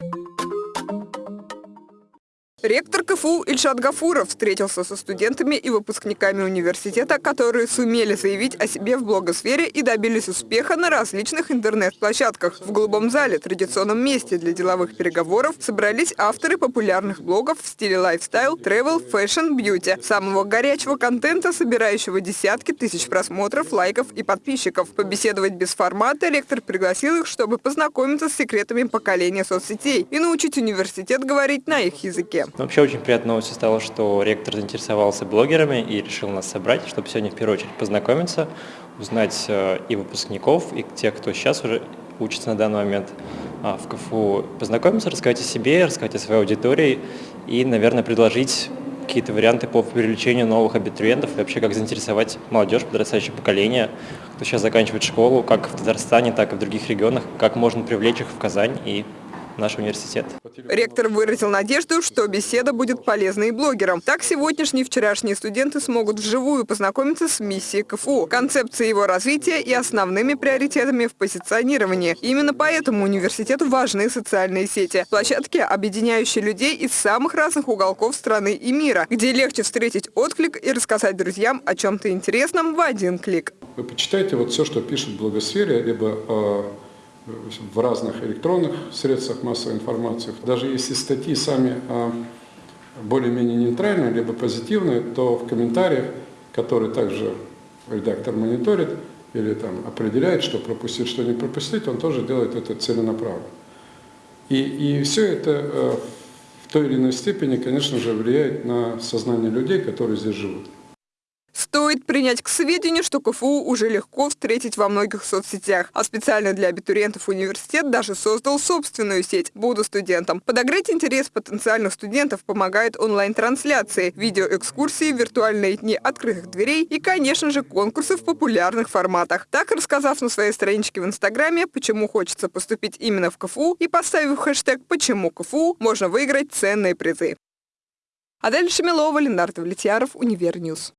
you Ректор КФУ Ильшат Гафуров встретился со студентами и выпускниками университета, которые сумели заявить о себе в блогосфере и добились успеха на различных интернет-площадках. В Голубом зале, традиционном месте для деловых переговоров, собрались авторы популярных блогов в стиле лайфстайл, travel, fashion, beauty, самого горячего контента, собирающего десятки тысяч просмотров, лайков и подписчиков. Побеседовать без формата ректор пригласил их, чтобы познакомиться с секретами поколения соцсетей и научить университет говорить на их языке. Вообще очень приятной новостью стало, что ректор заинтересовался блогерами и решил нас собрать, чтобы сегодня в первую очередь познакомиться, узнать э, и выпускников, и тех, кто сейчас уже учится на данный момент а, в КФУ, познакомиться, рассказать о себе, рассказать о своей аудитории и, наверное, предложить какие-то варианты по привлечению новых абитуриентов и вообще как заинтересовать молодежь, подрастающее поколение, кто сейчас заканчивает школу, как в Татарстане, так и в других регионах, как можно привлечь их в Казань и наш университет. Ректор выразил надежду, что беседа будет полезной и блогерам. Так сегодняшние и вчерашние студенты смогут вживую познакомиться с миссией КФУ, концепцией его развития и основными приоритетами в позиционировании. Именно поэтому университету важны социальные сети. Площадки, объединяющие людей из самых разных уголков страны и мира, где легче встретить отклик и рассказать друзьям о чем-то интересном в один клик. Вы почитайте вот все, что пишут в блогосфере, либо э, в разных электронных средствах массовой информации. Даже если статьи сами а, более-менее нейтральные, либо позитивные, то в комментариях, которые также редактор мониторит или там определяет, что пропустить, что не пропустить, он тоже делает это целенаправленно. И, и все это э, в той или иной степени, конечно же, влияет на сознание людей, которые здесь живут. Стоит принять к сведению, что КФУ уже легко встретить во многих соцсетях, а специально для абитуриентов университет даже создал собственную сеть «Буду студентом». Подогреть интерес потенциальных студентов помогает онлайн-трансляции, видеоэкскурсии, виртуальные дни открытых дверей и, конечно же, конкурсы в популярных форматах. Так, рассказав на своей страничке в Инстаграме, почему хочется поступить именно в КФУ и поставив хэштег «Почему КФУ», можно выиграть ценные призы. Адель Шамилова, Ленар Давлетьяров, Univer News.